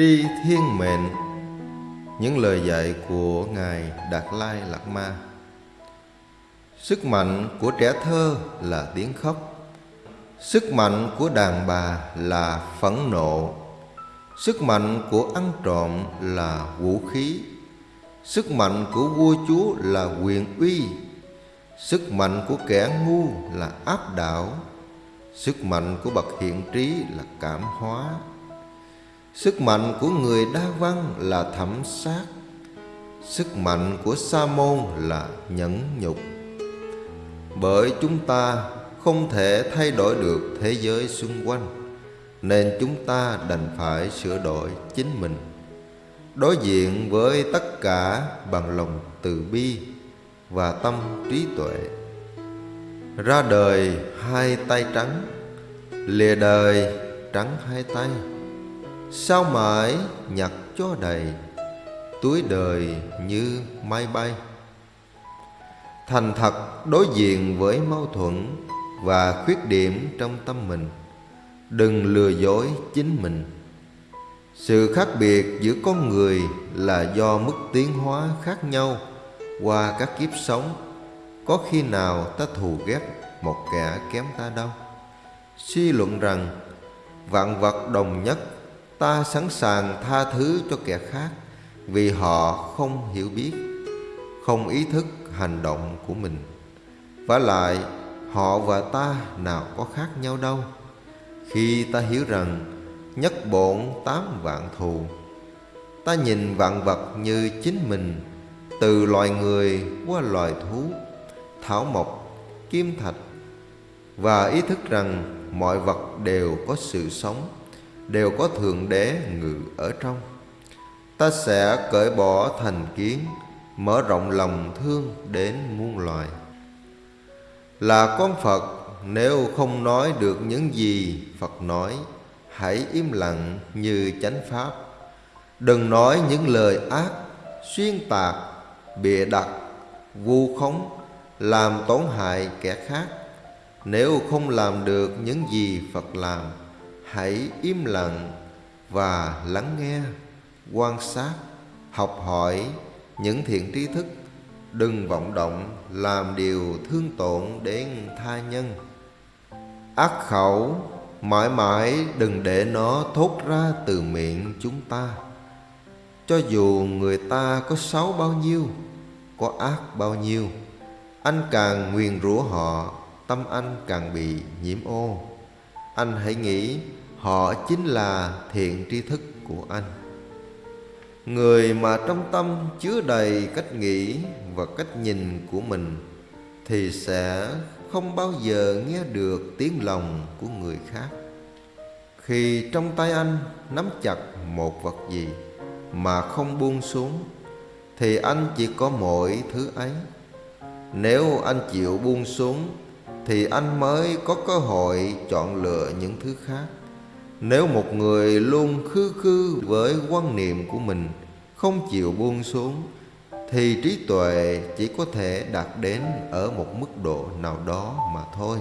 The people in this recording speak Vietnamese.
Tri Thiên Mệnh. Những lời dạy của Ngài Đạt Lai Lạt Ma. Sức mạnh của trẻ thơ là tiếng khóc. Sức mạnh của đàn bà là phẫn nộ. Sức mạnh của ăn trộm là vũ khí. Sức mạnh của vua chúa là quyền uy. Sức mạnh của kẻ ngu là áp đảo. Sức mạnh của bậc hiện trí là cảm hóa. Sức mạnh của người đa văn là thẩm sát. Sức mạnh của sa môn là nhẫn nhục. Bởi chúng ta không thể thay đổi được thế giới xung quanh, Nên chúng ta đành phải sửa đổi chính mình. Đối diện với tất cả bằng lòng từ bi và tâm trí tuệ. Ra đời hai tay trắng, Lìa đời trắng hai tay. Sao mãi nhặt cho đầy Túi đời như máy bay? Thành thật đối diện với mâu thuẫn Và khuyết điểm trong tâm mình, Đừng lừa dối chính mình. Sự khác biệt giữa con người là do mức tiến hóa khác nhau Qua các kiếp sống. Có khi nào ta thù ghét một kẻ kém ta đâu? Suy luận rằng Vạn vật đồng nhất Ta sẵn sàng tha thứ cho kẻ khác Vì họ không hiểu biết Không ý thức hành động của mình. Và lại họ và ta nào có khác nhau đâu. Khi ta hiểu rằng Nhất bổn tám vạn thù Ta nhìn vạn vật như chính mình Từ loài người qua loài thú Thảo mộc, kim thạch Và ý thức rằng mọi vật đều có sự sống. Đều có Thượng Đế ngự ở trong. Ta sẽ cởi bỏ thành kiến, Mở rộng lòng thương đến muôn loài. Là con Phật, Nếu không nói được những gì Phật nói, Hãy im lặng như chánh Pháp. Đừng nói những lời ác, Xuyên tạc, Bịa đặt, Vu khống, Làm tổn hại kẻ khác. Nếu không làm được những gì Phật làm Hãy im lặng và lắng nghe. Quan sát Học hỏi những thiện tri thức. Đừng vọng động làm điều thương tổn đến tha nhân. Ác khẩu mãi mãi đừng để nó thốt ra từ miệng chúng ta. Cho dù người ta có xấu bao nhiêu, có ác bao nhiêu Anh càng nguyền rủa họ, tâm anh càng bị nhiễm ô. Anh hãy nghĩ, họ chính là thiện tri thức của anh. Người mà trong tâm chứa đầy cách nghĩ và cách nhìn của mình Thì sẽ không bao giờ nghe được tiếng lòng của người khác. Khi trong tay anh nắm chặt một vật gì mà không buông xuống, Thì anh chỉ có mỗi thứ ấy. Nếu anh chịu buông xuống thì anh mới có cơ hội chọn lựa những thứ khác. Nếu một người luôn khư khư với quan niệm của mình, Không chịu buông xuống, Thì trí tuệ chỉ có thể đạt đến ở một mức độ nào đó mà thôi.